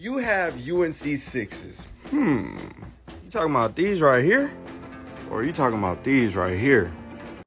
You have UNC sixes? Hmm. You talking about these right here? Or are you talking about these right here?